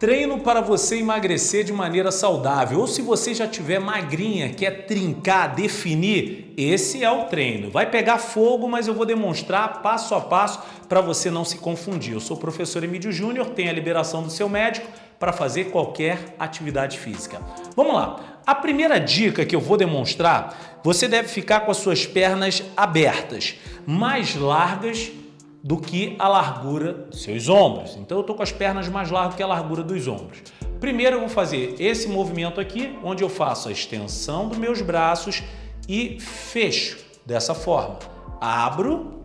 Treino para você emagrecer de maneira saudável. Ou se você já tiver magrinha, quer trincar, definir, esse é o treino. Vai pegar fogo, mas eu vou demonstrar passo a passo para você não se confundir. Eu sou o professor Emílio Júnior, tenho a liberação do seu médico para fazer qualquer atividade física. Vamos lá. A primeira dica que eu vou demonstrar, você deve ficar com as suas pernas abertas, mais largas do que a largura dos seus ombros. Então eu estou com as pernas mais largas que a largura dos ombros. Primeiro eu vou fazer esse movimento aqui, onde eu faço a extensão dos meus braços e fecho dessa forma. Abro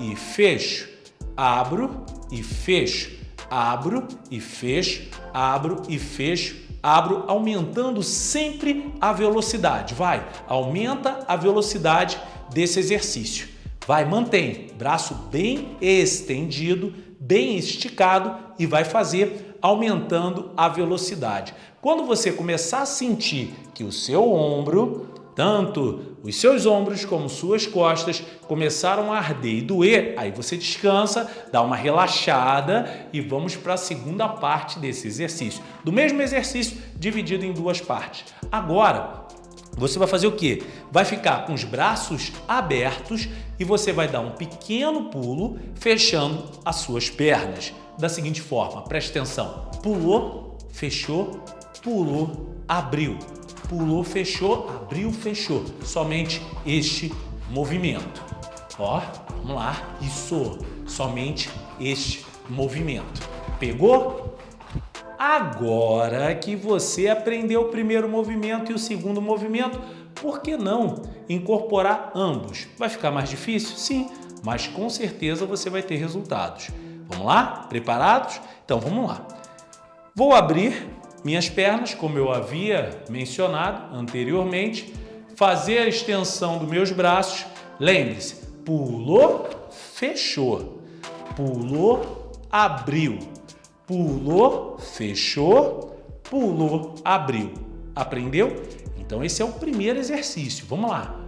e fecho, abro e fecho, abro e fecho, abro e fecho, abro, aumentando sempre a velocidade. Vai, aumenta a velocidade desse exercício. Vai, mantém, braço bem estendido, bem esticado e vai fazer aumentando a velocidade. Quando você começar a sentir que o seu ombro, tanto os seus ombros como suas costas começaram a arder e doer, aí você descansa, dá uma relaxada e vamos para a segunda parte desse exercício. Do mesmo exercício dividido em duas partes. Agora, você vai fazer o quê? Vai ficar com os braços abertos e você vai dar um pequeno pulo fechando as suas pernas. Da seguinte forma, preste atenção. Pulou, fechou, pulou, abriu. Pulou, fechou, abriu, fechou. Somente este movimento. Ó, vamos lá. Isso, somente este movimento. Pegou? Agora que você aprendeu o primeiro movimento e o segundo movimento, por que não incorporar ambos? Vai ficar mais difícil? Sim, mas com certeza você vai ter resultados. Vamos lá? Preparados? Então vamos lá. Vou abrir minhas pernas, como eu havia mencionado anteriormente, fazer a extensão dos meus braços. Lembre-se, pulou, fechou, pulou, abriu, Pulou, fechou, pulou, abriu. Aprendeu? Então esse é o primeiro exercício. Vamos lá.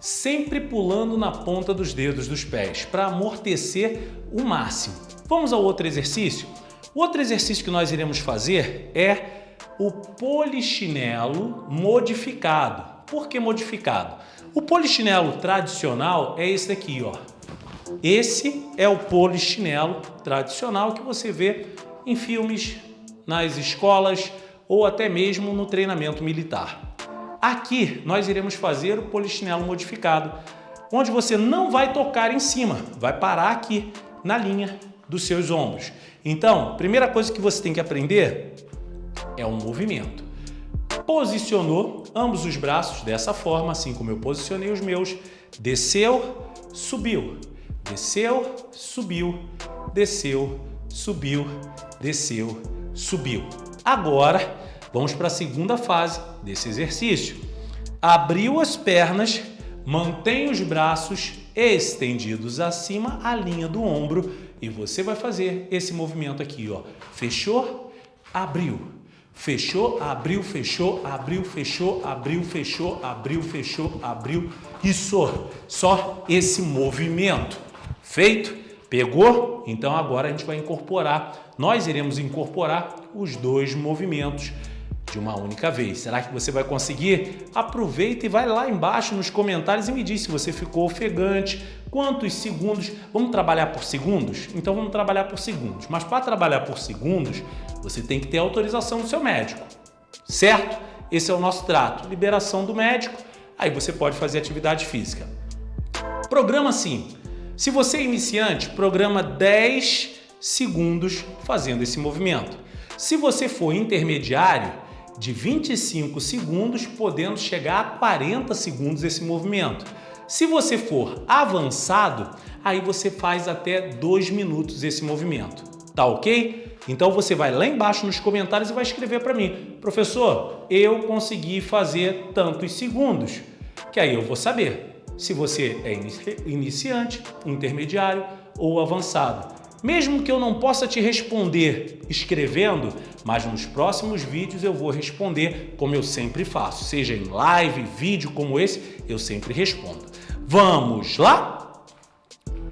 Sempre pulando na ponta dos dedos dos pés para amortecer o máximo. Vamos ao outro exercício? O outro exercício que nós iremos fazer é o polichinelo modificado. Por que modificado? O polichinelo tradicional é esse daqui, ó. Esse é o polichinelo tradicional que você vê em filmes, nas escolas ou até mesmo no treinamento militar. Aqui nós iremos fazer o polichinelo modificado, onde você não vai tocar em cima, vai parar aqui na linha dos seus ombros. Então, primeira coisa que você tem que aprender é um movimento. Posicionou ambos os braços dessa forma, assim como eu posicionei os meus. Desceu, subiu. Desceu, subiu. Desceu, subiu. Desceu, subiu. Agora, vamos para a segunda fase desse exercício. Abriu as pernas, mantém os braços estendidos acima, a linha do ombro, e você vai fazer esse movimento aqui, ó. Fechou, abriu, Fechou, abriu, fechou, abriu, fechou, abriu, fechou, abriu, fechou, abriu. Isso, só esse movimento. Feito? Pegou? Então agora a gente vai incorporar. Nós iremos incorporar os dois movimentos de uma única vez. Será que você vai conseguir? Aproveita e vai lá embaixo nos comentários e me diz se você ficou ofegante, quantos segundos. Vamos trabalhar por segundos? Então vamos trabalhar por segundos. Mas para trabalhar por segundos, você tem que ter autorização do seu médico, certo? Esse é o nosso trato, liberação do médico, aí você pode fazer atividade física. Programa assim, se você é iniciante, programa 10 segundos fazendo esse movimento. Se você for intermediário, de 25 segundos, podendo chegar a 40 segundos esse movimento. Se você for avançado, aí você faz até 2 minutos esse movimento. Tá ok? Então você vai lá embaixo nos comentários e vai escrever para mim. Professor, eu consegui fazer tantos segundos. Que aí eu vou saber se você é iniciante, intermediário ou avançado. Mesmo que eu não possa te responder escrevendo, mas nos próximos vídeos eu vou responder como eu sempre faço. Seja em live, vídeo como esse, eu sempre respondo. Vamos lá?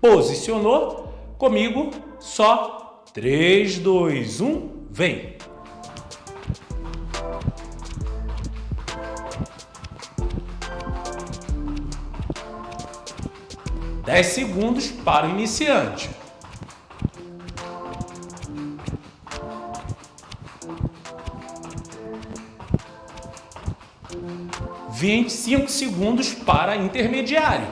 Posicionou? Comigo, só 3, 2, 1, vem! Dez segundos para o iniciante. Vinte e cinco segundos para intermediário.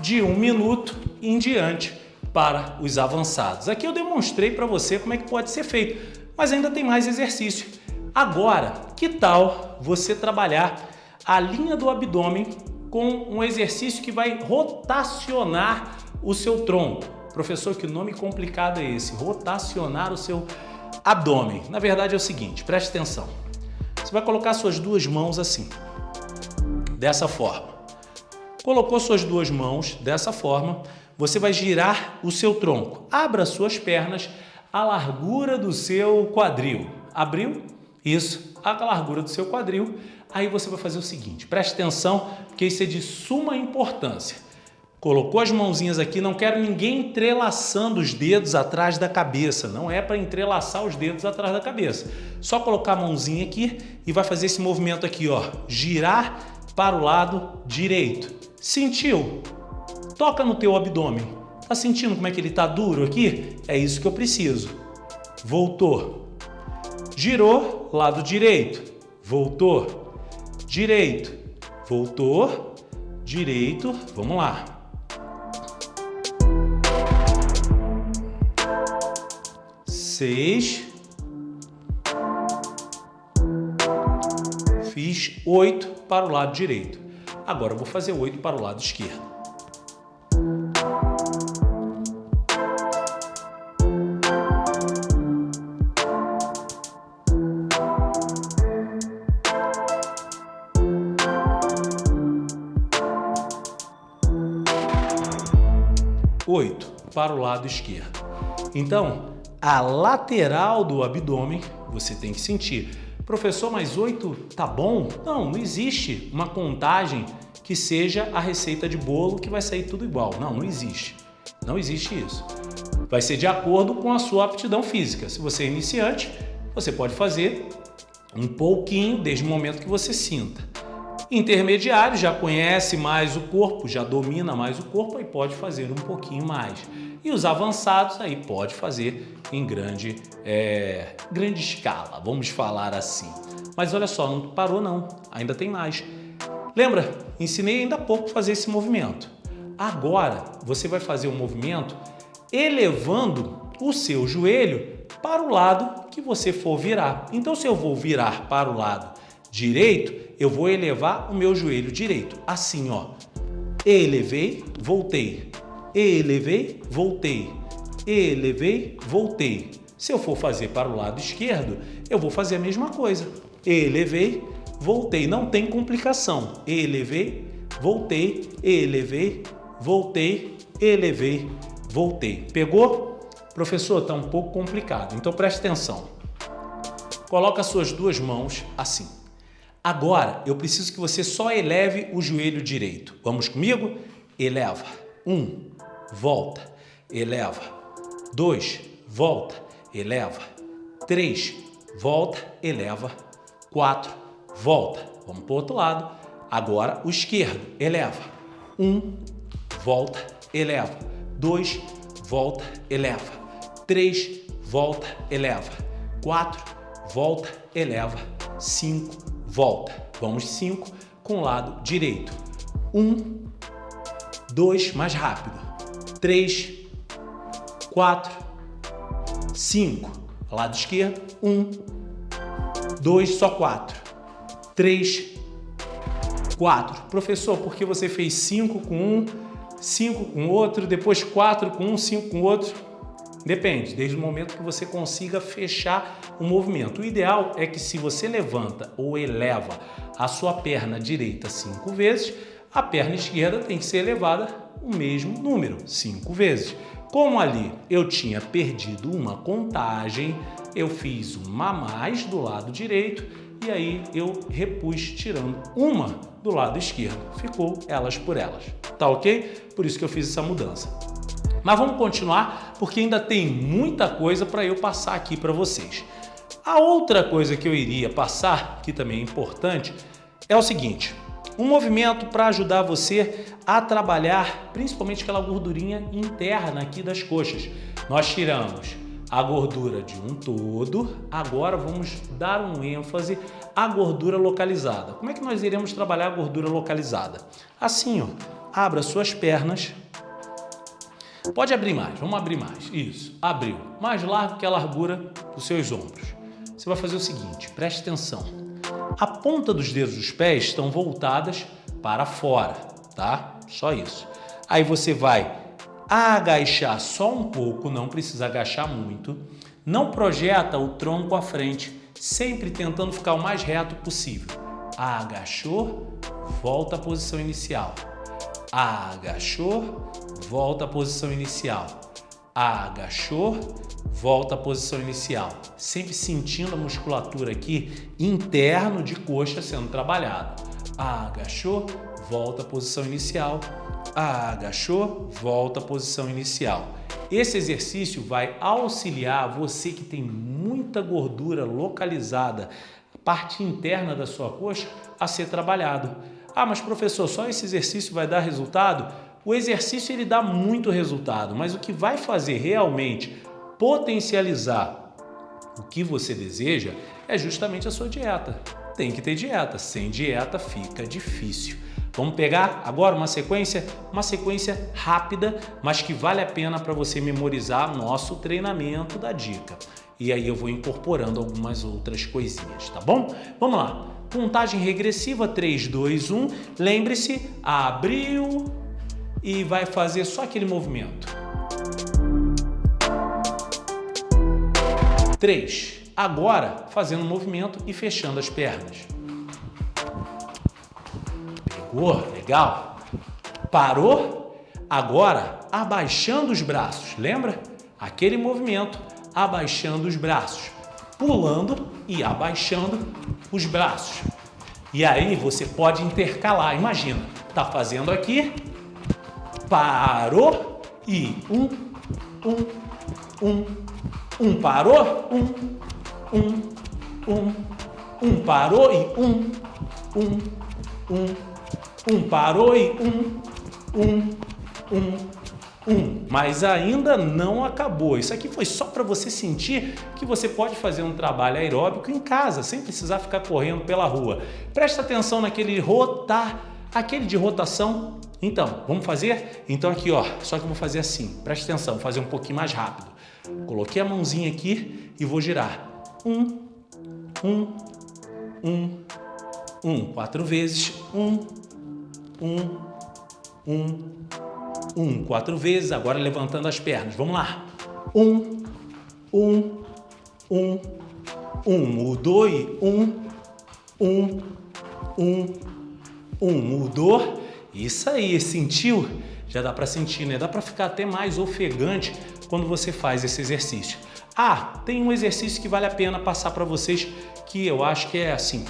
de um minuto em diante para os avançados. Aqui eu demonstrei para você como é que pode ser feito, mas ainda tem mais exercício. Agora, que tal você trabalhar a linha do abdômen com um exercício que vai rotacionar o seu tronco? Professor, que nome complicado é esse? Rotacionar o seu abdômen. Na verdade é o seguinte, preste atenção. Você vai colocar suas duas mãos assim, dessa forma. Colocou suas duas mãos dessa forma, você vai girar o seu tronco. Abra suas pernas à largura do seu quadril. Abriu? Isso, a largura do seu quadril. Aí você vai fazer o seguinte, preste atenção, porque isso é de suma importância. Colocou as mãozinhas aqui, não quero ninguém entrelaçando os dedos atrás da cabeça, não é para entrelaçar os dedos atrás da cabeça. Só colocar a mãozinha aqui e vai fazer esse movimento aqui, ó, girar para o lado direito. Sentiu? Toca no teu abdômen. Tá sentindo como é que ele tá duro aqui? É isso que eu preciso. Voltou. Girou, lado direito. Voltou. Direito. Voltou. Direito. Vamos lá. Seis. Fiz oito para o lado direito. Agora vou fazer 8 para o lado esquerdo. Oito para o lado esquerdo. Então, a lateral do abdômen você tem que sentir Professor, mas 8 tá bom? Não, não existe uma contagem que seja a receita de bolo que vai sair tudo igual. Não, não existe. Não existe isso. Vai ser de acordo com a sua aptidão física. Se você é iniciante, você pode fazer um pouquinho desde o momento que você sinta. Intermediário já conhece mais o corpo, já domina mais o corpo e pode fazer um pouquinho mais. E os avançados aí pode fazer em grande, é, grande escala, vamos falar assim. Mas olha só, não parou não, ainda tem mais. Lembra? Ensinei ainda há pouco fazer esse movimento. Agora você vai fazer um movimento elevando o seu joelho para o lado que você for virar. Então se eu vou virar para o lado direito, eu vou elevar o meu joelho direito. Assim, ó. Elevei, voltei elevei, voltei, elevei, voltei. Se eu for fazer para o lado esquerdo, eu vou fazer a mesma coisa. Elevei, voltei. Não tem complicação. Elevei, voltei, elevei, voltei, elevei, voltei. Pegou? Professor, está um pouco complicado, então preste atenção. Coloca suas duas mãos assim. Agora, eu preciso que você só eleve o joelho direito. Vamos comigo? Eleva. Um, volta, eleva. 2, volta, eleva. 3, volta, eleva. 4, volta. Vamos para o outro lado. Agora o esquerdo, eleva. 1, um, volta, eleva. 2, volta, eleva. 3, volta, eleva. 4, volta, eleva. 5, volta. Vamos 5 com o lado direito. 1, 2, mais rápido. 3, 4, 5. Lado esquerdo, 1, 2, só 4. 3, 4. Professor, por que você fez 5 com um, 5 com outro, depois 4 com um, 5 com outro? Depende, desde o momento que você consiga fechar o movimento. O ideal é que se você levanta ou eleva a sua perna direita cinco vezes, a perna esquerda tem que ser elevada o mesmo número, cinco vezes. Como ali eu tinha perdido uma contagem, eu fiz uma a mais do lado direito e aí eu repus tirando uma do lado esquerdo. Ficou elas por elas, tá ok? Por isso que eu fiz essa mudança. Mas vamos continuar porque ainda tem muita coisa para eu passar aqui para vocês. A outra coisa que eu iria passar, que também é importante, é o seguinte. Um movimento para ajudar você a trabalhar principalmente aquela gordurinha interna aqui das coxas. Nós tiramos a gordura de um todo, agora vamos dar um ênfase à gordura localizada. Como é que nós iremos trabalhar a gordura localizada? Assim, ó, abra suas pernas, pode abrir mais, vamos abrir mais, isso, abriu, mais largo que a largura dos seus ombros. Você vai fazer o seguinte, preste atenção, a ponta dos dedos dos pés estão voltadas para fora, tá? Só isso. Aí você vai agachar só um pouco, não precisa agachar muito. Não projeta o tronco à frente, sempre tentando ficar o mais reto possível. Agachou, volta à posição inicial. Agachou, volta à posição inicial. Agachou, volta à posição inicial, sempre sentindo a musculatura aqui interno de coxa sendo trabalhada. Agachou, volta à posição inicial, agachou, volta à posição inicial. Esse exercício vai auxiliar você que tem muita gordura localizada, parte interna da sua coxa, a ser trabalhado. Ah, mas professor, só esse exercício vai dar resultado? O exercício ele dá muito resultado, mas o que vai fazer realmente potencializar o que você deseja é justamente a sua dieta. Tem que ter dieta, sem dieta fica difícil. Vamos pegar agora uma sequência, uma sequência rápida, mas que vale a pena para você memorizar nosso treinamento da dica. E aí eu vou incorporando algumas outras coisinhas, tá bom? Vamos lá. Contagem regressiva, 3, 2, 1. Lembre-se, abriu e vai fazer só aquele movimento. 3. Agora, fazendo um movimento e fechando as pernas. Pegou? Legal. Parou? Agora, abaixando os braços. Lembra? Aquele movimento, abaixando os braços. Pulando e abaixando os braços. E aí você pode intercalar. Imagina, tá fazendo aqui, parou e um, um, um, um parou, um, um, um, um parou e um, um, um, um parou e um, um, um, um. Mas ainda não acabou. Isso aqui foi só para você sentir que você pode fazer um trabalho aeróbico em casa, sem precisar ficar correndo pela rua. Presta atenção naquele rotar, aquele de rotação. Então, vamos fazer? Então aqui, ó, só que eu vou fazer assim. Presta atenção, vou fazer um pouquinho mais rápido. Coloquei a mãozinha aqui e vou girar. Um, um, um, um. Quatro vezes. Um, um, um, um. Quatro vezes. Agora levantando as pernas. Vamos lá. Um, um, um, um. Mudou e um, um, um, um. Mudou. Isso aí, sentiu? Já dá para sentir, né? Dá para ficar até mais ofegante quando você faz esse exercício. Ah, tem um exercício que vale a pena passar para vocês que eu acho que é assim,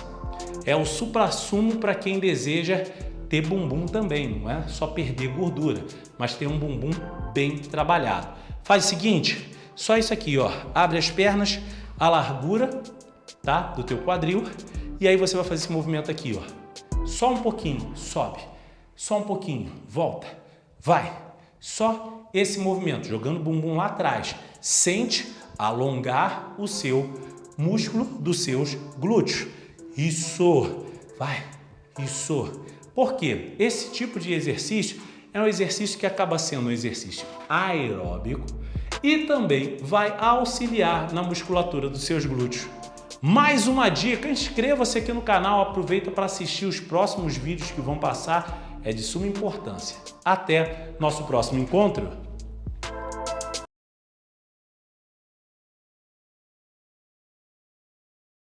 é o supra-sumo para quem deseja ter bumbum também, não é só perder gordura, mas ter um bumbum bem trabalhado. Faz o seguinte, só isso aqui, ó, abre as pernas, a largura, tá, do teu quadril, e aí você vai fazer esse movimento aqui, ó. Só um pouquinho, sobe, só um pouquinho, volta, vai, só esse movimento, jogando o bumbum lá atrás. Sente alongar o seu músculo dos seus glúteos. Isso, vai, isso. Por quê? Esse tipo de exercício é um exercício que acaba sendo um exercício aeróbico e também vai auxiliar na musculatura dos seus glúteos. Mais uma dica, inscreva-se aqui no canal, aproveita para assistir os próximos vídeos que vão passar, é de suma importância. Até nosso próximo encontro!